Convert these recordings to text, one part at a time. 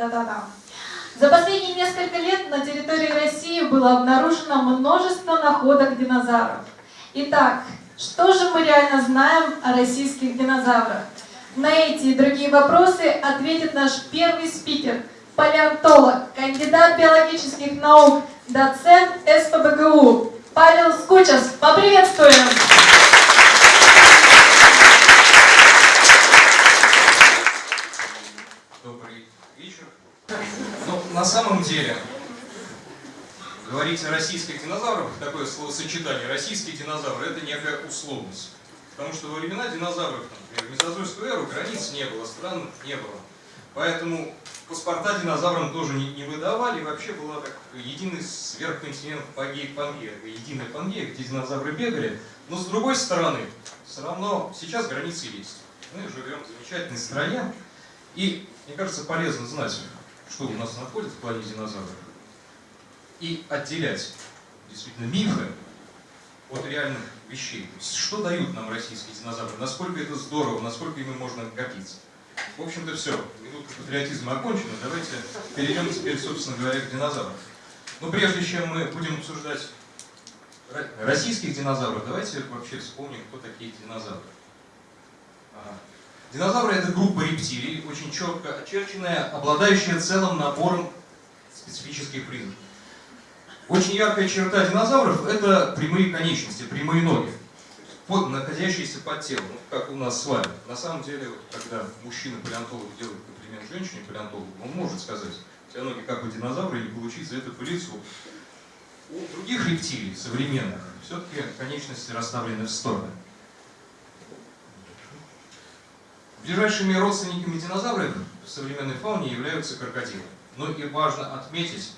Та-да-да-да. За последние несколько лет на территории России было обнаружено множество находок динозавров. Итак, что же мы реально знаем о российских динозаврах? На эти и другие вопросы ответит наш первый спикер, палеонтолог, кандидат биологических наук, доцент СПБГУ Павел Скучас. Поприветствуем! На самом деле, говорить о российских динозаврах, такое словосочетание «российские динозавры» — это некая условность. Потому что во времена динозавров, например, в мезозойскую эру границ не было, стран не было. Поэтому паспорта динозаврам тоже не, не выдавали. Вообще была так единый сверхконтинент Пангея, единая Пангея, где динозавры бегали. Но с другой стороны, все равно сейчас границы есть. Мы живем в замечательной стране. И мне кажется, полезно знать, что у нас находится в плане динозавров. И отделять действительно мифы от реальных вещей. То есть, что дают нам российские динозавры, насколько это здорово, насколько ими можно гордиться. В общем-то все, минутка патриотизма окончена, давайте перейдем теперь, собственно говоря, к динозаврам. Но прежде чем мы будем обсуждать российских динозавров, давайте вообще вспомним, кто такие динозавры. Ага. Динозавры это группа рептилий, очень четко очерченная, обладающая целым набором специфических признаков. Очень яркая черта динозавров – это прямые конечности, прямые ноги, под, находящиеся под телом, ну, как у нас с вами. На самом деле, когда мужчина-палеонтолог делает комплимент женщине-палеонтологу, он может сказать, у тебя ноги как у динозавра, или получить за это по. У других рептилий, современных, все-таки конечности расставлены в стороны. Ближайшими родственниками динозавров в современной фауне являются крокодилы. Но и важно отметить,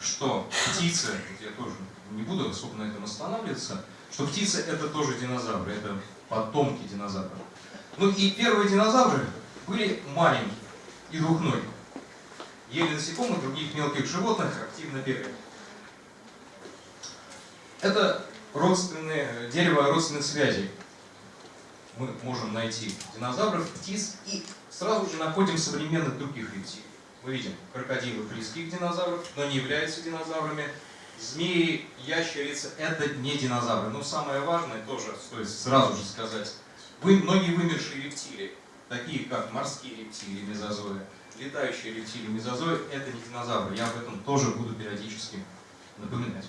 что птицы, я тоже не буду особо на этом останавливаться, что птицы это тоже динозавры, это потомки динозавров. Ну и первые динозавры были маленькие и двухногие. Ели насекомых, других мелких животных, активно бегали. Это родственные, дерево родственных связей. Мы можем найти динозавров, птиц и сразу же находим современных других рептилий. Мы видим крокодилы близких динозавров, но не являются динозаврами. Змеи, ящерицы – это не динозавры. Но самое важное тоже стоит сразу же сказать. Вы, многие вымершие рептилии, такие как морские рептилии мезозоя, летающие рептилии мезозоя – это не динозавры. Я об этом тоже буду периодически напоминать.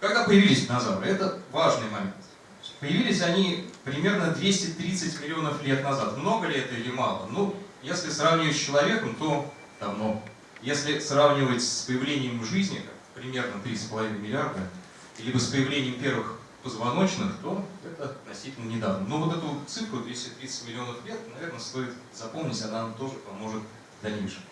Когда появились динозавры? Это важный момент. Появились они примерно 230 миллионов лет назад. Много ли это или мало? Ну, если сравнивать с человеком, то давно. Если сравнивать с появлением жизни, примерно 3,5 миллиарда, либо с появлением первых позвоночных, то это относительно недавно. Но вот эту цифру 230 миллионов лет, наверное, стоит запомнить, она нам тоже поможет в дальнейшем.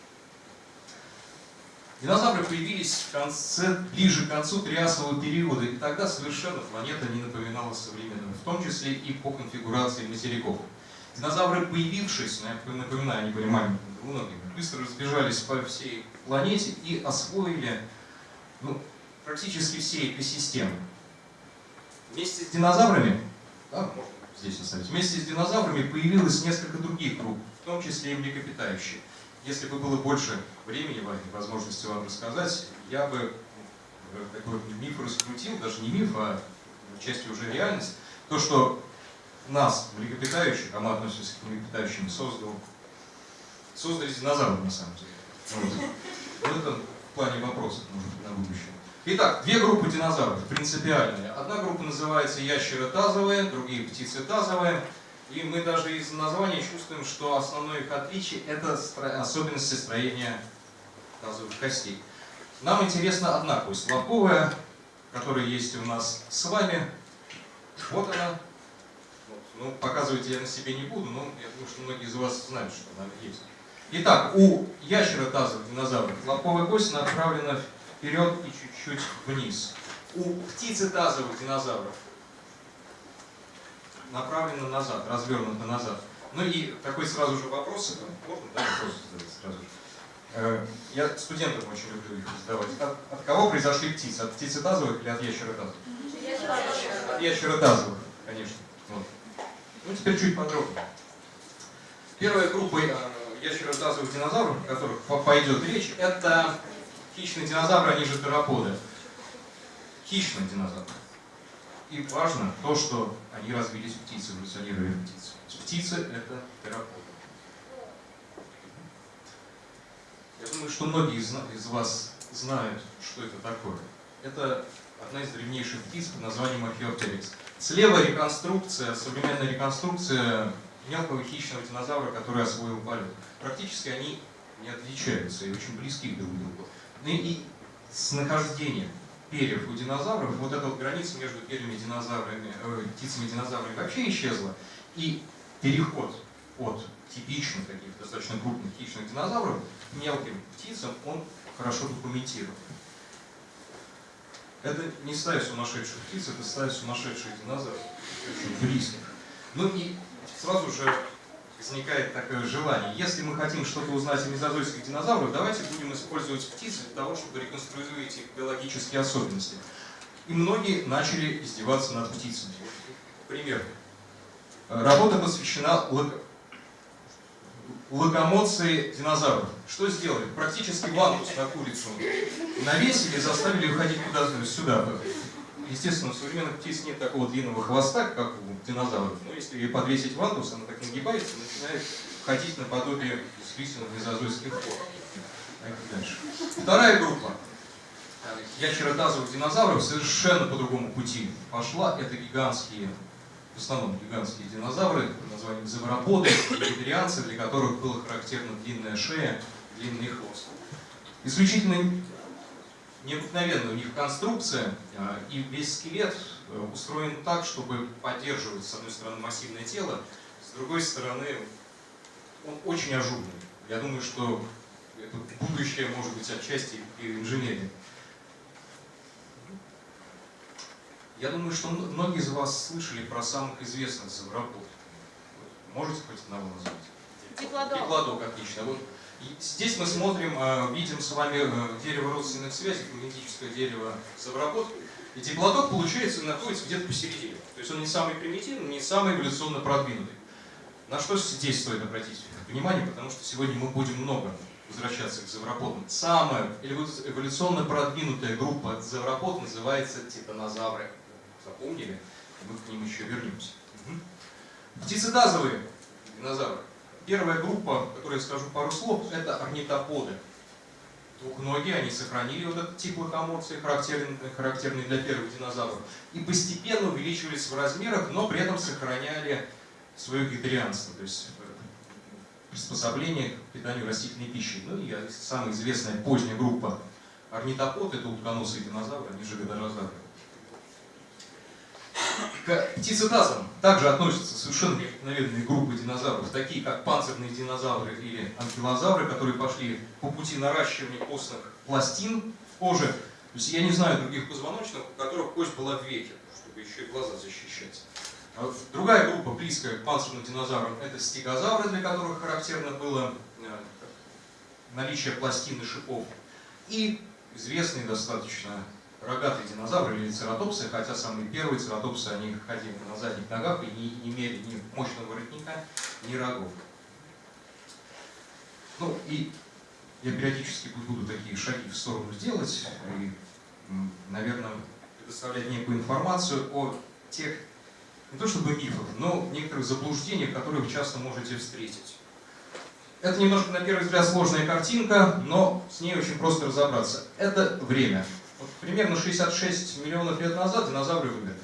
Динозавры появились в конце, ближе к концу триасового периода, и тогда совершенно планета не напоминала современную, в том числе и по конфигурации материков. Динозавры, появившись, напоминаю, они были маленькими, двуногими, быстро разбежались по всей планете и освоили ну, практически все экосистемы. Вместе с динозаврами, да, можно здесь оставить, вместе с динозаврами появилось несколько других групп, в том числе и млекопитающие. Если бы было больше времени, возможности вам рассказать, я бы э, такой миф раскрутил, даже не миф, а частью уже реальность. То, что нас, млекопитающих, а мы относимся к млекопитающим, создал, создали динозавры на самом деле. Вот. вот это в плане вопросов, может быть, на будущее. Итак, две группы динозавров, принципиальные. Одна группа называется ящеротазовые, другие птицетазовые. И мы даже из названия чувствуем, что основное их отличие – это особенности строения тазовых костей. Нам интересна одна кость, лобковая, которая есть у нас с вами. Вот она. Ну, показывать я на себе не буду, но я думаю, что многие из вас знают, что она есть. Итак, у ящеротазовых динозавров лобковая кость направлена вперед и чуть-чуть вниз. У птицетазовых динозавров направлена назад, развернута назад. Ну и такой сразу же вопрос, можно да, вопрос задать сразу же? Э, я студентам очень люблю их задавать. От, от кого произошли птицы? От птицетазовых или от ящеротазовых? От ящеротазовых, конечно. Вот. Ну теперь чуть подробнее. Первая группа э, ящеротазовых динозавров, о которых по- пойдет речь, это хищные динозавры, они же тероподы. Хищные динозавры. И важно то, что они развились птицы, эволюционировали птицы. Птицы — это тероподы. Я думаю, что многие из, из вас знают, что это такое. Это одна из древнейших птиц под названием Археоптерикс. Слева реконструкция, современная реконструкция мелкого хищного динозавра, который освоил полет. Практически они не отличаются и очень близки друг к другу. Ну и с нахождением перьев у динозавров, вот эта вот граница между перьями динозаврами, э, птицами динозаврами вообще исчезла. И переход от типичных таких достаточно крупных хищных динозавров мелким птицам, он хорошо документирован. Это не стая сумасшедших птиц, это стая сумасшедших динозавров, близких. Ну и сразу же возникает такое желание. Если мы хотим что-то узнать о мезозойских динозаврах, давайте будем использовать птиц для того, чтобы реконструировать их биологические особенности. И многие начали издеваться над птицами. Пример. Работа посвящена локомоции динозавров. Что сделали? Практически вантус на курицу навесили заставили ее ходить куда-то сюда. Естественно, у современных птиц нет такого длинного хвоста, как у динозавров. Но если ей подвесить вантус, она так нагибается начинает ходить наподобие действительно мезозойских форм. Дальше. Вторая группа ящеротазовых динозавров совершенно по другому пути пошла. Это гигантские, в основном гигантские динозавры под названием зеброподы, вегетарианцы, для которых была характерна длинная шея, длинный хвост. Исключительно необыкновенная у них конструкция, а, и весь скелет э, устроен так, чтобы поддерживать, с одной стороны, массивное тело, с другой стороны, он очень ажурный. Я думаю, что это будущее может быть отчасти и инженерии. Я думаю, что многие из вас слышали про самых известных зебропод. Можете хоть одного назвать? Диплодок. Диплодок, отлично. Вот и здесь мы смотрим, э, видим с вами э, дерево родственных связей, фонетическое дерево зебропод. И диплодок, получается, находится где-то посередине. То есть он не самый примитивный, не самый эволюционно продвинутый. На что здесь стоит обратить внимание, потому что сегодня мы будем много возвращаться к зевроподам. Самая эволю- эволюционно продвинутая группа зевропод называется титанозавры. Запомнили? Мы к ним еще вернемся. Мгм. Птицетазовые динозавры. Первая группа, о которой я скажу пару слов, это орнитоподы. Двухногие, они сохранили вот этот тип локомоции, характерный, характерный для первых динозавров, и постепенно увеличивались в размерах, но при этом сохраняли свое вегетарианство, то есть э, приспособление к питанию растительной пищей. Ну и самая известная поздняя группа орнитопод, это утконосые динозавры, они же годорозавры. К птицетазам также относятся совершенно необыкновенные группы динозавров, такие как панцирные динозавры или анкилозавры, которые пошли по пути наращивания костных пластин в коже. То есть я не знаю других позвоночных, у которых кость была в веке, чтобы еще и глаза защищать. А Другая группа, близкая к панцирным динозаврам, это стегозавры, для которых характерно было э, наличие пластин и шипов. И известные достаточно рогатые динозавры или цератопсы, хотя самые первые цератопсы, они ходили на задних ногах и не, не имели ни мощного воротника, ни рогов. Ну и я периодически буду такие шаги в сторону сделать и, наверное, предоставлять некую информацию о тех, не то чтобы мифах, но некоторых заблуждениях, которые вы часто можете встретить. Это немножко, на первый взгляд, сложная картинка, но с ней очень просто разобраться. Это время. Вот примерно 66 миллионов лет назад динозавры вымерли.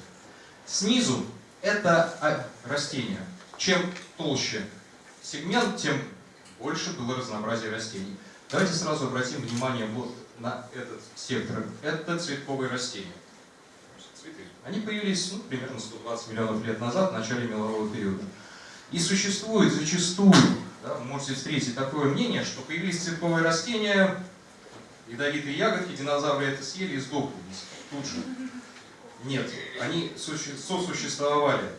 Снизу это а, растения. Чем толще сегмент, тем больше было разнообразие растений. Давайте сразу обратим внимание вот на этот сектор. Это цветковые растения. Цветы. Они появились ну, примерно 120 миллионов лет назад, в начале мелового периода. И существует зачастую, да, вы можете встретить такое мнение, что появились цветковые растения, ядовитые ягодки, динозавры это съели и сдохли тут же. Нет, они суще- сосуществовали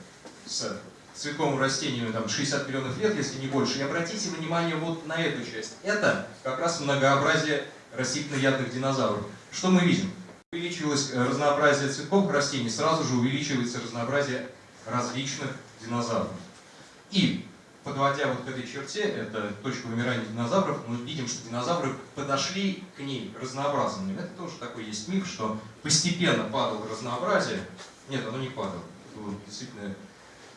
с цветковым растениями там, 60 миллионов лет, если не больше. И обратите внимание вот на эту часть. Это как раз многообразие растительноядных динозавров. Что мы видим? Увеличивалось э, разнообразие цветковых растений, сразу же увеличивается разнообразие различных динозавров. И подводя вот к этой черте, это точка вымирания динозавров, мы видим, что динозавры подошли к ней разнообразными. Это тоже такой есть миф, что постепенно падало разнообразие. Нет, оно не падало. Было действительно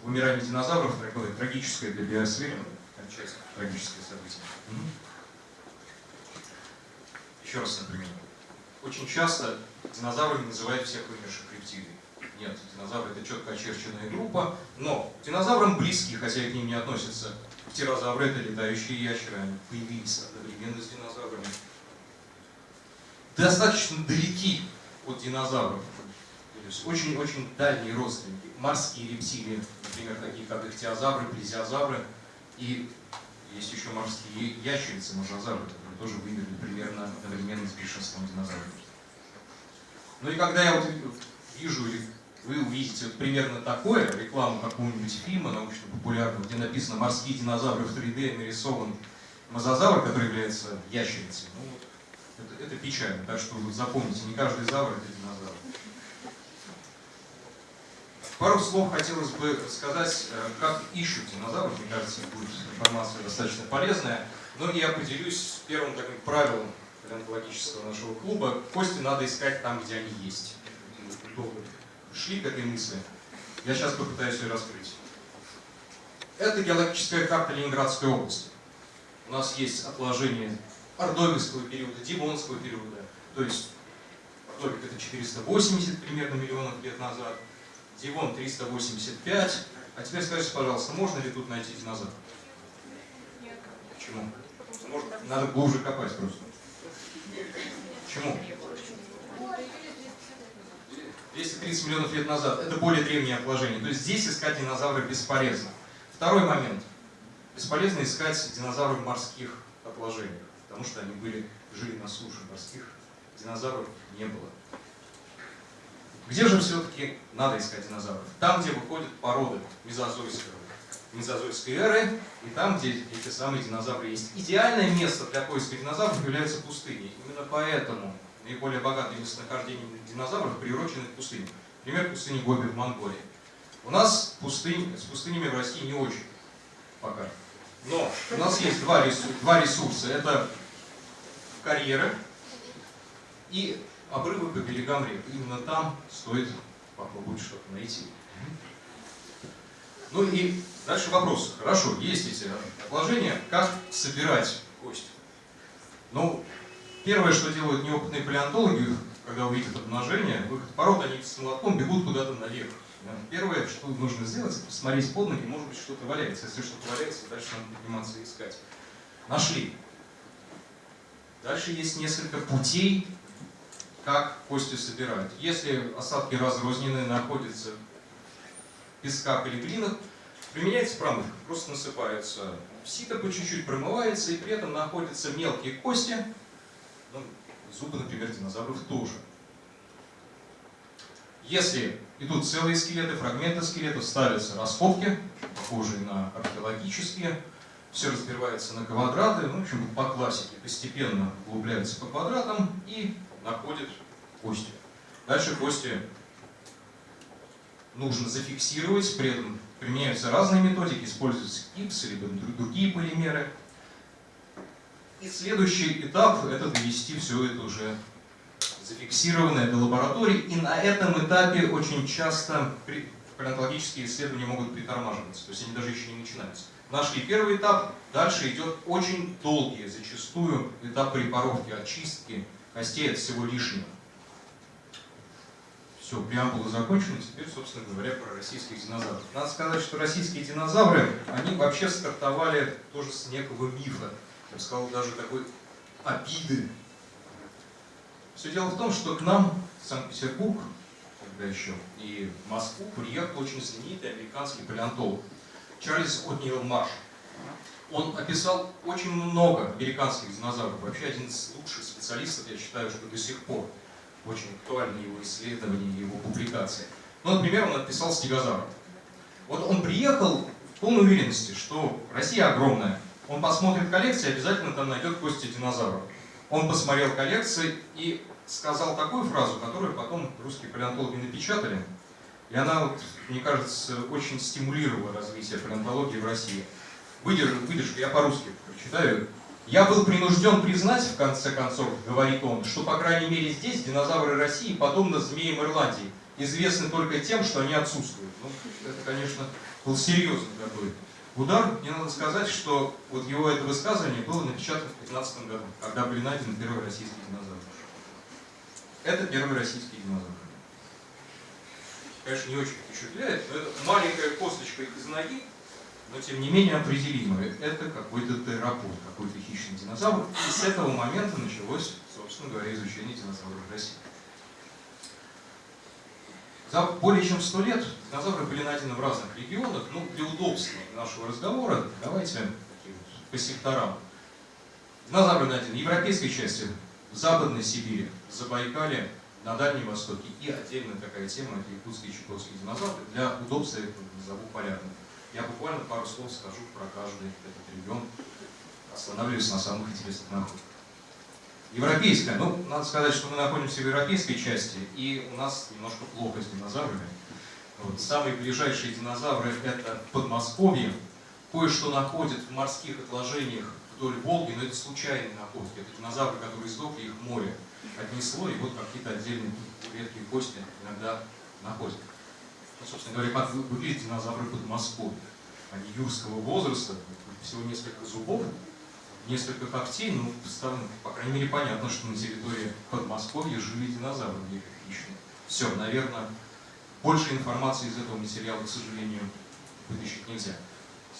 вымирание динозавров такое трагическое для биосферы, отчасти трагическое событие. Еще раз например. Очень часто динозаврами называют всех вымерших рептилий. Нет, динозавры это четко очерченная группа, но динозаврам близкие, хотя и к ним не относятся. Птерозавры это летающие ящеры, они появились одновременно с динозаврами. Достаточно далеки от динозавров. То есть очень-очень дальние родственники. Морские рептилии, например, такие как ихтиозавры, плезиозавры. И есть еще морские ящерицы, мозазавры, которые тоже вымерли примерно одновременно с большинством динозавров. Ну и когда я вот вижу или вы увидите вот примерно такое, рекламу какого-нибудь фильма научно-популярного, где написано «Морские динозавры в 3D», нарисован мозазавр, который является ящерицей. Ну, вот, это, это печально, так что вы запомните, не каждый завр это динозавр. Пару слов хотелось бы сказать, э, как ищут динозавров. Мне кажется, будет информация достаточно полезная. Но я поделюсь первым таким правилом палеонтологического нашего клуба. Кости надо искать там, где они есть. Шли к этой мысли. Я сейчас попытаюсь ее раскрыть. Это геологическая карта Ленинградской области. У нас есть отложение ордовикского периода, дивонского периода. То есть Ордовик это 480 примерно миллионов лет назад, Дивон 385. А теперь скажите, пожалуйста, можно ли тут найти динозавр? Нет. Почему? Может, надо глубже копать просто. Почему? 230 миллионов лет назад. Это более древнее отложение. То есть здесь искать динозавры бесполезно. Второй момент. Бесполезно искать динозавры в морских отложениях, потому что они были, жили на суше. Морских динозавров не было. Где же все-таки надо искать динозавров? Там, где выходят породы мезозойской, мезозойской эры, и там, где эти самые динозавры есть. Идеальное место для поиска динозавров является пустыней. Именно поэтому наиболее богатые местонахождения динозавров приурочены к пустыням. Например, пустыни Гоби в Монголии. У нас пустынь, с пустынями в России не очень пока. Но у нас есть два ресурса. Два ресурса. Это карьеры и обрывы по берегам рек. Именно там стоит попробовать что-то найти. Ну и дальше вопрос. Хорошо, есть эти отложения, как собирать кости? Ну, первое, что делают неопытные палеонтологи, когда увидят обнажение, выход пород, они с молотком бегут куда-то наверх. Первое, что нужно сделать, это посмотреть под ноги, может быть, что-то валяется. Если что-то валяется, дальше надо подниматься и искать. Нашли. Дальше есть несколько путей, как кости собирают. Если осадки разрозненные, находятся в песках или глинах, применяется промывка. Просто насыпается сито по чуть-чуть, промывается, и при этом находятся мелкие кости, ну, зубы, например, динозавров тоже. Если идут целые скелеты, фрагменты скелетов, ставятся раскопки, похожие на археологические, все разбивается на квадраты, ну, в общем, по классике, постепенно углубляется по квадратам и находит кости. Дальше кости нужно зафиксировать, при этом применяются разные методики, используется гипс, либо другие полимеры. И следующий этап – это довести все это уже зафиксированное до лаборатории. И на этом этапе очень часто палеонтологические исследования могут притормаживаться, то есть они даже еще не начинаются. Нашли первый этап, дальше идет очень долгий, зачастую этап препаровки, очистки костей от всего лишнего. Все, преамбула закончена, теперь, собственно говоря, про российских динозавров. Надо сказать, что российские динозавры, они вообще стартовали тоже с некого мифа. Я бы сказал, даже такой обиды. Все дело в том, что к нам в Санкт-Петербург, когда еще, и в Москву приехал очень знаменитый американский палеонтолог Чарльз Отниел Марш. Он описал очень много американских динозавров, вообще один из лучших специалистов, я считаю, что до сих пор очень актуальны его исследования, его публикации. Ну, например, он описал стегозавров. Вот он приехал в полной уверенности, что Россия огромная. Он посмотрит коллекции, обязательно там найдет кости динозавров. Он посмотрел коллекции и сказал такую фразу, которую потом русские палеонтологи напечатали. И она, вот, мне кажется, очень стимулировала развитие палеонтологии в России. выдержка, выдержка, я по-русски прочитаю. Я был принужден признать, в конце концов, говорит он, что, по крайней мере, здесь динозавры России подобно змеям Ирландии, известны только тем, что они отсутствуют. Ну, это, конечно, был серьезный такой удар. Мне надо сказать, что вот его это высказывание было напечатано в 2015 году, когда были найдены первые российские динозавры. Это первый российский динозавр. Конечно, не очень впечатляет, но это маленькая косточка из ноги, но тем не менее определимое. Это какой-то терапот, какой-то хищный динозавр. И с этого момента началось, собственно говоря, изучение динозавров России. За более чем сто лет динозавры были найдены в разных регионах. Ну, для удобства нашего разговора давайте по секторам. Динозавры найдены в европейской части, в Западной Сибири, Забайкале, на Дальнем Востоке. И отдельная такая тема, это якутские и чукотские динозавры. Для удобства я их назову полярным. Я буквально пару слов скажу про каждый этот регион, останавливаюсь на самых интересных находках. Европейская. Ну, надо сказать, что мы находимся в европейской части, и у нас немножко плохо с динозаврами. Вот. Самые ближайшие динозавры – это Подмосковье. Кое-что находят в морских отложениях вдоль Волги, но это случайные находки. Это динозавры, которые сдохли, их море отнесло, и вот какие-то отдельные редкие кости иногда находят. Ну, собственно говоря, как выглядят динозавры Подмосковья. Они юрского возраста, всего несколько зубов, несколько когтей, ну, по крайней мере, понятно, что на территории Подмосковья жили динозавры хищные. Все, наверное, больше информации из этого материала, к сожалению, вытащить нельзя.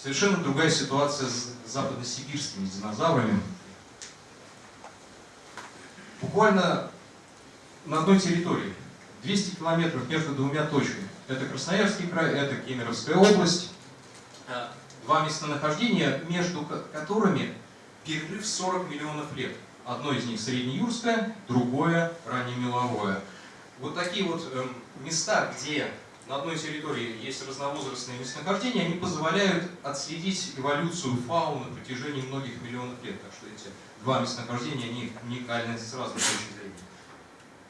Совершенно другая ситуация с западносибирскими динозаврами. Буквально на одной территории, 200 километров между двумя точками. Это Красноярский край, это Кемеровская область. Два местонахождения, между которыми перерыв 40 миллионов лет. Одно из них среднеюрское, другое раннемеловое. Вот такие вот э, места, где на одной территории есть разновозрастные местонахождения, они позволяют отследить эволюцию фауны на протяжении многих миллионов лет. Так что эти два местонахождения, они уникальны с разных точек зрения.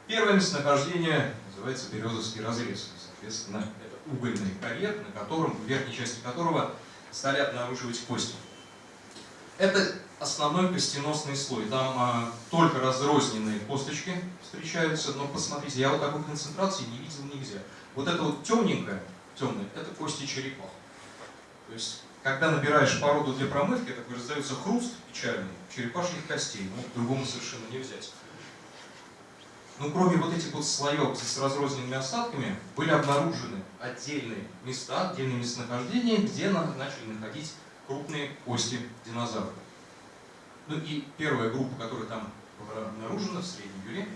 Первое местонахождение называется Березовский разрез. Соответственно, это угольный карьер, на котором, в верхней части которого стали обнаруживать кости. Это основной костеносный слой. Там а, только разрозненные косточки встречаются, но посмотрите, я вот такой концентрации не видел нигде. Вот это вот темненькое, темное, это кости черепах. То есть, когда набираешь породу для промывки, такой раздается хруст печальный черепашьих костей, ну, другому совершенно не взять. Ну, кроме вот этих вот слоев с разрозненными остатками, были обнаружены отдельные места, отдельные местонахождения, где начали находить крупные кости динозавров. Ну и первая группа, которая там обнаружена в Среднем Юре,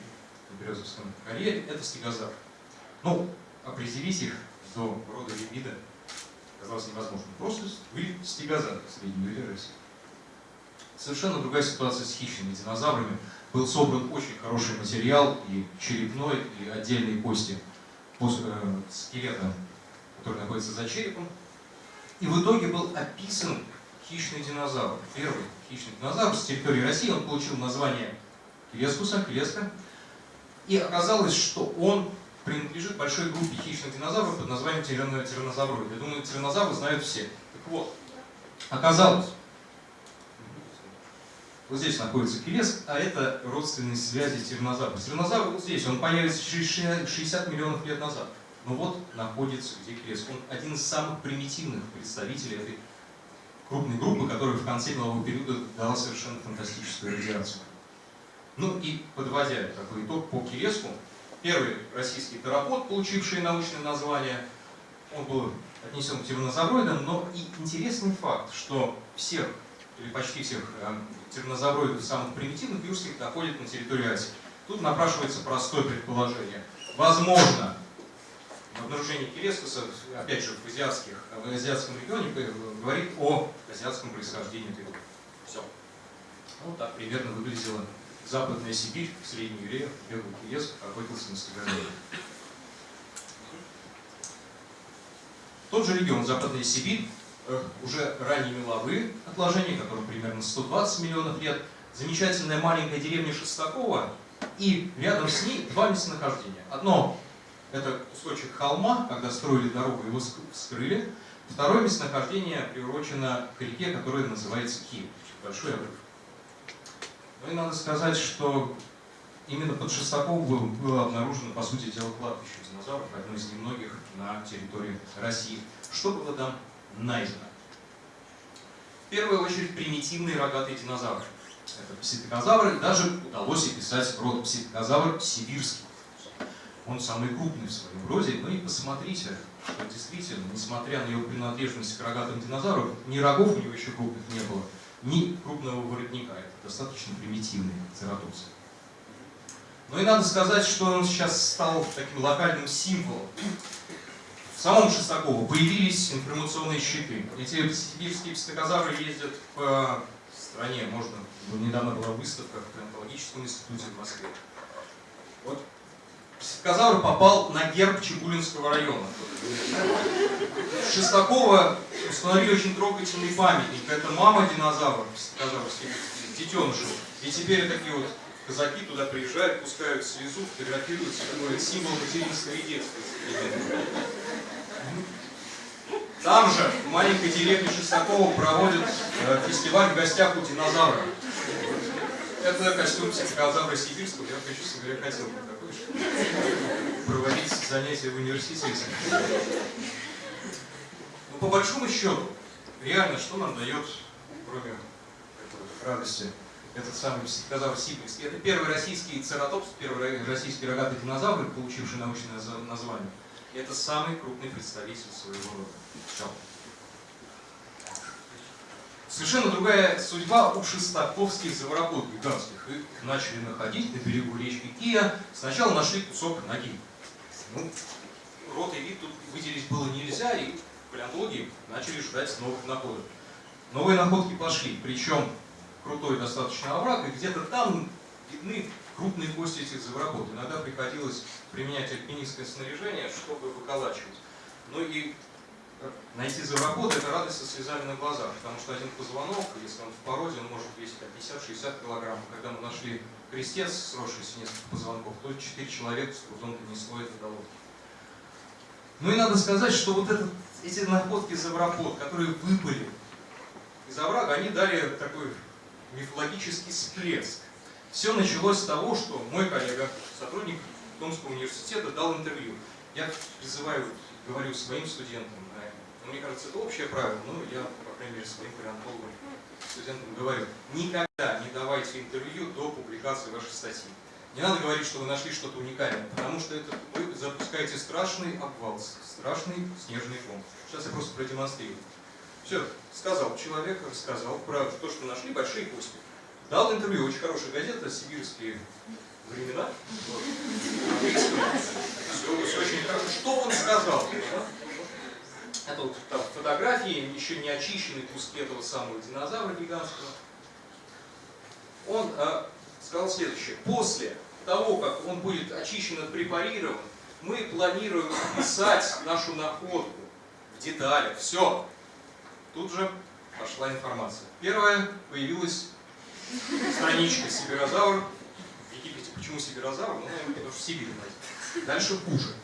в Березовском карьере, это стегозавр. Ну, определить их до рода вида казалось невозможно. Просто были стегозавры в Среднем Юре России. Совершенно другая ситуация с хищными динозаврами. Был собран очень хороший материал, и черепной, и отдельные кости э, скелета, который находится за черепом. И в итоге был описан хищный динозавр. Первый хищный динозавр с территории России. Он получил название Келескуса, Келеска. И оказалось, что он принадлежит большой группе хищных динозавров под названием тиранозавроид. Я думаю, тиранозавры знают все. Так вот, оказалось, вот здесь находится Келеск, а это родственные связи тиранозавра. Тиранозавр вот здесь, он появится через 60 миллионов лет назад. Но вот находится где Келеск. Он один из самых примитивных представителей этой крупной группы, которая в конце мелового периода дала совершенно фантастическую радиацию. Ну и подводя такой итог по Келеску, первый российский терапод, получивший научное название, он был отнесен к тиранозавроидам, но и интересный факт, что всех, или почти всех э, тиранозавроидов самых примитивных юрских находят на территории Азии. Тут напрашивается простое предположение. Возможно, обнаружение Келескуса, опять же, в, азиатских, в азиатском регионе говорит о азиатском происхождении этой группы. Все. Вот так примерно выглядела Западная Сибирь, в Средней Юре, Белый Келеск охотился на стегозавра. Тот же регион, Западная Сибирь, э, уже ранние меловые отложения, которым примерно 120 миллионов лет, замечательная маленькая деревня Шестакова, и рядом с ней два местонахождения. Одно это кусочек холма, когда строили дорогу, его вскрыли. Второе местонахождение приурочено к реке, которая называется Киев, большой обрыв. Ну и надо сказать, что именно под Шестаковым было, обнаружено, по сути дела, кладбище динозавров, одно из немногих на территории России. Что было там найдено? В первую очередь примитивные рогатые динозавры. Это пситокозавры, даже удалось описать род пситокозавр сибирский. Он самый крупный в своем роде. Ну и посмотрите, что действительно, несмотря на его принадлежность к рогатым динозаврам, ни рогов у него еще крупных не было, ни крупного воротника. Это достаточно примитивный цератопсы. Ну и надо сказать, что он сейчас стал таким локальным символом. В самом Шестаково появились информационные щиты. Эти сибирские психозавры ездят по стране. Можно, недавно была выставка в Палеонтологическом институте в Москве. Вот психозавр попал на герб Чебулинского района. Шестакова установили очень трогательный памятник. Это мама динозавра, психозавр, детенышев. И теперь такие вот казаки туда приезжают, пускают слезу, фотографируются, такой символ материнства и детства. Там же, в маленькой деревне Шестакова, проводят э, фестиваль в гостях у динозавра. Это костюм психозавра сибирского. Я, честно говоря, хотел бы проводить занятия в университете. Но по большому счету, реально, что нам дает, кроме радости, этот самый психозавр сибирский? Это первый российский цератопс, первый российский рогатый динозавр, получивший научное название. Это самый крупный представитель своего рода. Совершенно другая судьба у шестаковских заворотов гигантских. Их начали находить на берегу речки Кия. Сначала нашли кусок ноги. Ну, рот и вид тут выделить было нельзя, и палеонтологи начали ждать новых находок. Новые находки пошли, причем крутой достаточно овраг, и где-то там видны крупные кости этих заворотов. Иногда приходилось применять альпинистское снаряжение, чтобы выколачивать. Ну и найти зверохода – это радость со слезами на глазах, потому что один позвонок, если он в породе, он может весить 50-60 килограмм. Когда мы нашли крестец, сросшийся несколько позвонков, то 4 человека с трудом донесло это до лодки. Ну и надо сказать, что вот этот, эти находки завропод, которые выпали из оврага, они дали такой мифологический всплеск. Все началось с того, что мой коллега, сотрудник Томского университета, дал интервью. Я призываю, говорю своим студентам, но мне кажется, это общее правило, но я, по крайней мере, своим палеонтологам, студентам говорю, никогда не давайте интервью до публикации вашей статьи. Не надо говорить, что вы нашли что-то уникальное, потому что это вы запускаете страшный обвал, страшный снежный ком. Сейчас я просто продемонстрирую. Все, сказал человек, рассказал про то, что нашли большие кости. Дал интервью, очень хорошая газета, сибирские времена. Все, очень хорошо. Что он сказал? Это вот там, фотографии, еще не очищенные куски этого самого динозавра гигантского. Он э, сказал следующее. После того, как он будет очищен и препарирован, мы планируем описать нашу находку в деталях. Все. Тут же пошла информация. Первая появилась страничка Сибирозавр. В Египте почему Сибирозавр? Ну, наверное, потому что Сибирь. Дальше хуже.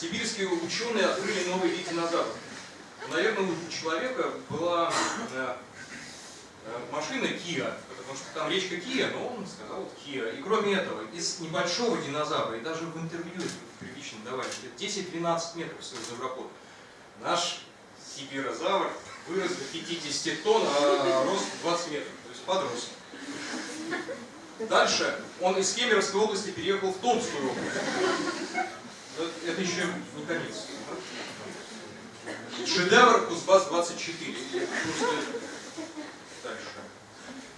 Сибирские ученые открыли новый вид динозавров. Наверное, у человека была э, э, машина Kia, потому что там речка Kia, но он сказал Kia. И кроме этого, из небольшого динозавра, и даже в интервью прилично давали, 10-12 метров всего завропод, наш сибирозавр вырос до 50 тонн, а рост 20 метров, то есть подрос. Дальше он из Кемеровской области переехал в Томскую область. Это еще не конец. Шедевр Кузбасс-24. Дальше.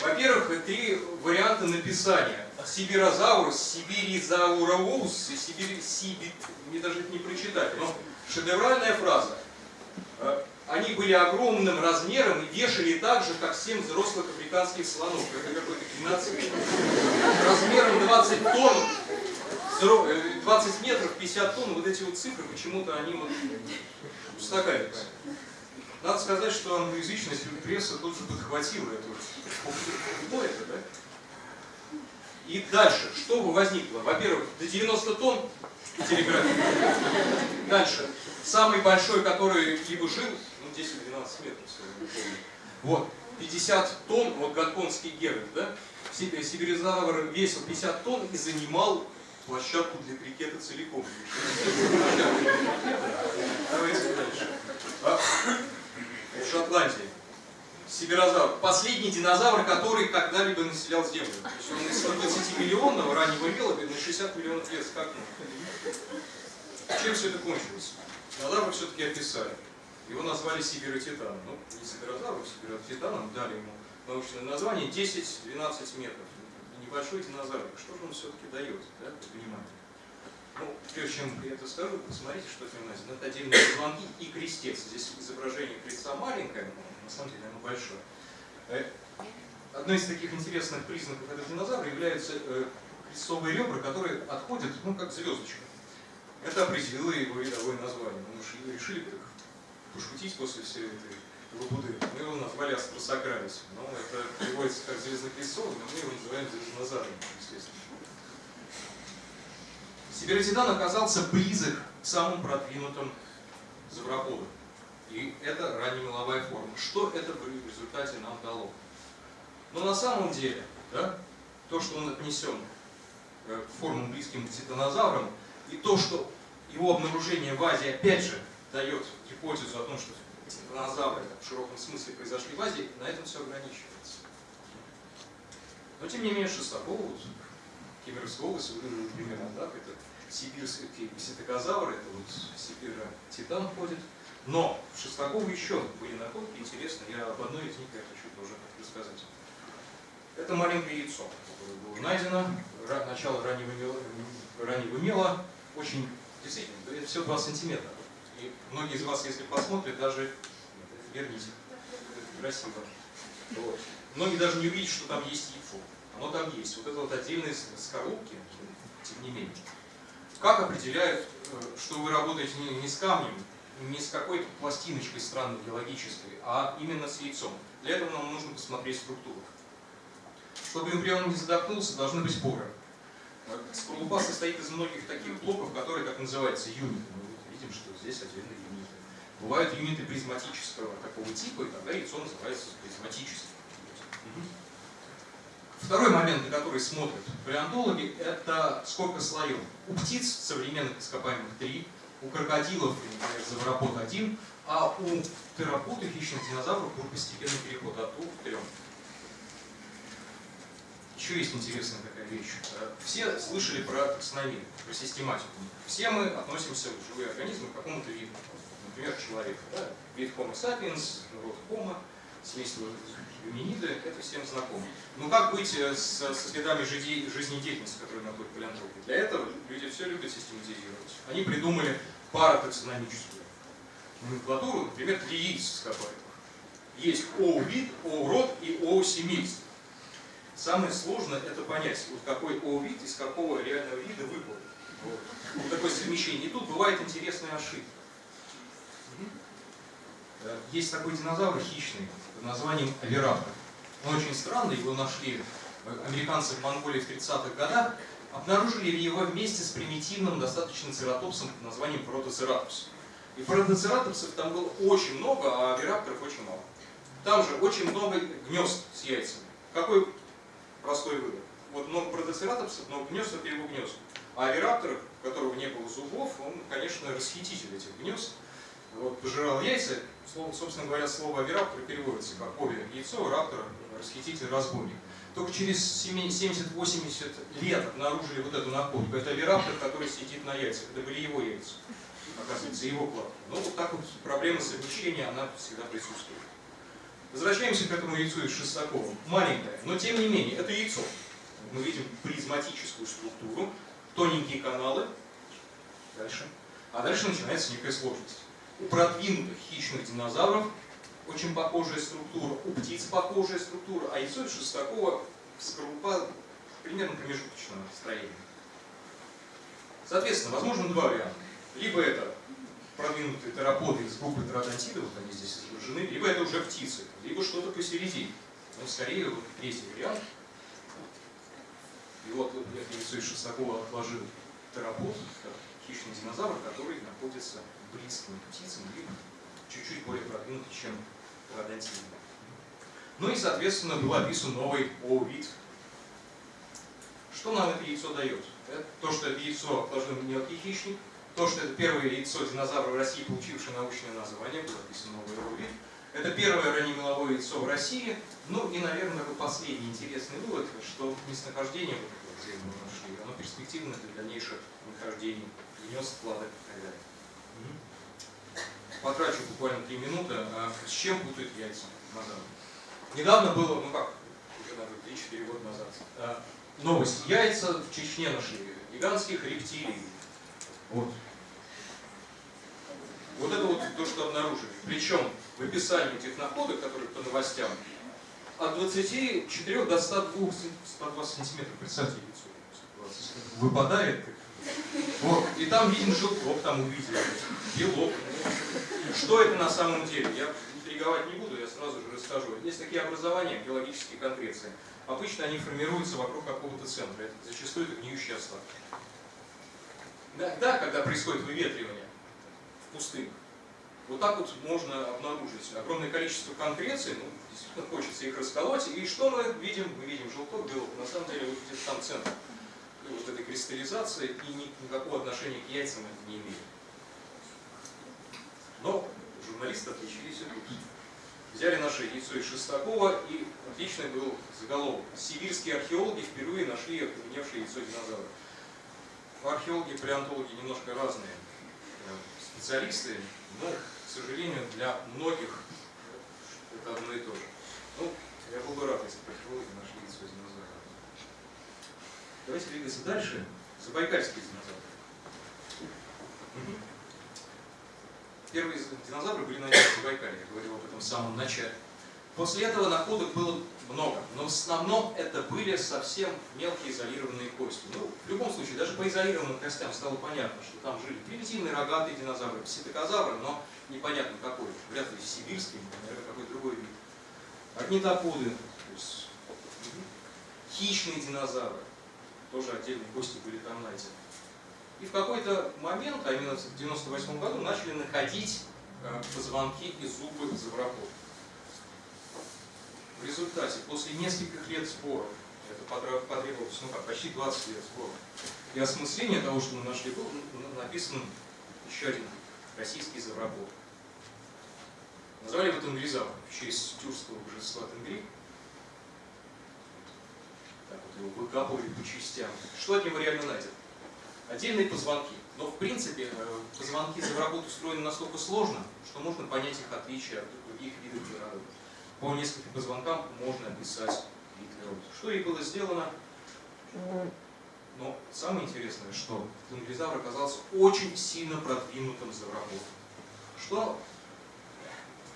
Во-первых, три варианта написания. Сибирозаврус, Сибиризауроус, Сибирь, Сибит, мне даже это не прочитать, но шедевральная фраза. Э, они были огромным размером и вешали так же, как 7 взрослых африканских слонов. Это какой-то 12 размером 20 тонн 20 э, метров, 50 тонн, вот эти вот цифры, почему-то они вот устаканиваются. Надо сказать, что англоязычная пресса тут же подхватила эту. Кто это, да? И дальше, что возникло? Во-первых, до 90 тонн телеграфии. Дальше, самый большой, который либо жил, ну 10-12 метров, помню. Вот, 50 тонн, вот гонконгский Геральт, да? Сибиризавр весил 50 тонн и занимал площадку для крикета целиком. Давайте дальше. А, в Шотландии. Сибирозавр. Последний динозавр, который когда-либо населял Землю. То есть он из 120 миллионов раннего мела на 60 миллионов лет скакнул. Чем все это кончилось? Динозавра все-таки описали. Его назвали Сибиротитаном. Ну, не Сибирозавром, Сибиротитаном, дали ему научное название 10-12 метров. Небольшой динозавр. Что же он все-таки дает, да, понимаете? Ну, прежде чем я это скажу, посмотрите, что это у. Это отдельные позвонки и крестец. Здесь изображение креста маленькое, но на самом деле оно большое. Э, одно из таких интересных признаков этого динозавра являются э, крестовые ребра, которые отходят, ну, как звездочка. Это определило его видовое название. Мы решили так пошутить после всей этой лабуды. Мы его назвали Астросакралис. Но это переводится как звездно-крестовый, но мы его называем звездоназаром, естественно. Сибиротитан оказался близок к самым продвинутым завроподам. И это раннемеловая форма. Что это в результате нам дало? Но на самом деле, да, то, что он отнесен э, к формам близким к титанозаврам, и то, что его обнаружение в Азии опять же дает гипотезу о том, что титанозавры в широком смысле произошли в Азии, на этом все ограничивается. Но тем не менее Шестакова, вот, Кемеровская область выглядит примерно так, это сибирский кситокозавр, это вот Сибира Титан ходит. Но в Шестаково еще были находки интересно, я об одной из них я хочу тоже рассказать. Это маленькое яйцо, которое было найдено, начало раннего мела, раннего мела очень, действительно, это все 2 сантиметра. И многие из вас, если посмотрят, даже верните, красиво. Вот. Многие даже не увидят, что там есть яйцо. Оно там есть. Вот это вот отдельные скорлупки, тем не менее. Как определяют, э, что вы работаете не с камнем, не с какой-то пластиночкой странной геологической, а именно с яйцом? Для этого нам нужно посмотреть структуру. Чтобы эмбрион не задохнулся, должны быть поры. Скорлупа состоит из многих таких блоков, которые, как называются, юниты. Видим, что здесь отдельные юниты. Бывают юниты призматического такого типа, и тогда яйцо называется призматическим. Второй момент, на который смотрят палеонтологи, это сколько слоев. У птиц современных ископаемых три, у крокодилов, например, завропод один, а у терапод и хищных динозавров был постепенный переход от двух к трем. Еще есть интересная такая вещь. Все слышали про таксономию, про систематику. Все мы относимся, живые организмы, к какому-то виду. Например, человек. Да? Вид Homo sapiens, род Homo, семейство Юмениды, это всем знакомо. Но как быть э, с, со следами жизнедеятельности, которые находят палеонтологи? Для этого люди все любят систематизировать. Они придумали паратаксономическую номенклатуру, например, для яиц ископаемых. Есть ОУ-вид, ОУ-род и ОУ-семейство. Самое сложное это понять, вот какой ОУ-вид из какого реального вида выпал. Вот. вот такое совмещение. И тут бывает интересная ошибка. Есть такой динозавр хищный под названием Авираптор. Он очень странный, его нашли американцы в Монголии в 30-х годах, обнаружили его вместе с примитивным достаточно цератопсом под названием протоцератопс. И протоцератопсов там было очень много, а авирапторов очень мало. Там же очень много гнезд с яйцами. Какой простой вывод? Вот много протоцератопсов, много гнезд это его гнезд. А авираптор, у которого не было зубов, он, конечно, расхититель этих гнезд вот, пожирал яйца. Слово, собственно говоря, слово авираптор переводится как ове яйцо, раптор, расхититель, разбойник. Только через 70-80 лет обнаружили вот эту находку. Это авираптор, который сидит на яйцах. Это были его яйца, оказывается, его клад. Ну, вот так вот проблема совмещения, она всегда присутствует. Возвращаемся к этому яйцу из Шестакова. Маленькое, но тем не менее, это яйцо. Мы видим призматическую структуру, тоненькие каналы. Дальше. А дальше начинается некая сложность. У продвинутых хищных динозавров очень похожая структура, у птиц похожая структура, а яйцо из шестакова скорлупа примерно промежуточного строения. Соответственно, возможно два варианта. Либо это продвинутые тераподы из группы теродонтидов, вот они здесь изображены, либо это уже птицы, либо что-то посередине. Но скорее вот третий вариант. И вот яйцо из Шестакова отложил терапот, хищный динозавр, который находится близким к птицам, либо чуть-чуть более продвинутый, чем пародонтины. Ну и, соответственно, был описан новый О-вид. Что нам это яйцо дает? Это то, что это яйцо отложил мелкий хищник, то, что это первое яйцо динозавра в России, получившее научное название, было описано новый О-вид. Это первое раннемеловое яйцо в России. Ну и, наверное, такой последний интересный вывод, что местонахождение вот этого, мы нашли, оно перспективно для дальнейших нахождений, гнезд, вкладок и так далее. Потрачу буквально три минуты. А с чем путают яйца динозавров? Недавно было, ну как, уже, наверное, 3-4 года назад, а, новость. Яйца в Чечне нашли, гигантских рептилий. Вот. Вот это вот то, что обнаружили. Причем в описании этих находок, которые по новостям, от 24 до 102, 120 сантиметров, представьте, яйцо выпадает. Вот. И там виден желток, там увидели, белок. Что это на самом деле? Я интриговать не буду, я сразу же расскажу. Есть такие образования, геологические конкреции. Обычно они формируются вокруг какого-то центра. Это зачастую это гниющие остатки. Да, когда происходит выветривание в пустынях, вот так вот можно обнаружить огромное количество конкреций, ну, действительно хочется их расколоть, и что мы видим? Мы видим желток, белок, на самом деле вот где там центр вот этой кристаллизации, и никакого отношения к яйцам это не имеет. Но журналисты отличились и тут. Взяли наше яйцо из Шестакова, и отличный был заголовок. Сибирские археологи впервые нашли окаменевшее яйцо динозавра. Археологи, палеонтологи немножко разные э, специалисты, но, к сожалению, для многих это одно и то же. Ну, я был бы рад, если бы археологи нашли яйцо динозавра. Давайте двигаться дальше. Забайкальские динозавры. Первые динозавры были найдены в Забайкалье, я говорил об этом в самом начале. После этого находок было много, но в основном это были совсем мелкие изолированные кости. Ну, в любом случае, даже по изолированным костям стало понятно, что там жили примитивные рогатые динозавры, пситокозавры, но непонятно какой. Вряд ли сибирский, наверное, какой другой вид. Орнитоподы, то есть хищные динозавры, тоже отдельные кости были там найдены. И в какой-то момент, а именно в 98 году, начали находить э, позвонки и зубы завраков. Результате, после нескольких лет сборов, это потребовалось ну как, почти 20 лет сборов, и осмысления того, что мы нашли, был написан еще один российский завраков. Назвали его Тенгризавр в честь тюркского божества Тенгри. Так вот его выкапывали по частям. Что от него реально найдено? отдельные позвонки. Но в принципе э, позвонки заврагот устроены настолько сложно, что можно понять их отличия от других видов природов. По нескольким позвонкам можно описать природы. Что и было сделано. Но самое интересное, что тенгризавр оказался очень сильно продвинутым завраготом. Что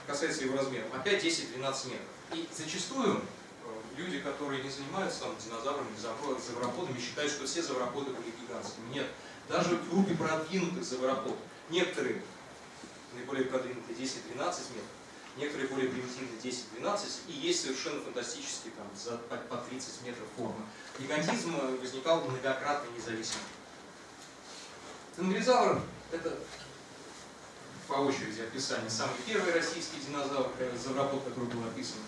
касается его размеров, опять 10-12 метров. И зачастую люди, которые не занимаются там, динозаврами, завроподами, считают, что все завроподы были гигантскими. Нет. Даже в группе продвинутых завропод, некоторые наиболее продвинутые 10-12 метров, некоторые более примитивные 10-12, и есть совершенно фантастические там, за, по, по 30 метров формы. Гигантизм возникал многократно независимо. Тенгризавр – это по очереди описание самый первый российский динозавр, э, завропод, который был описан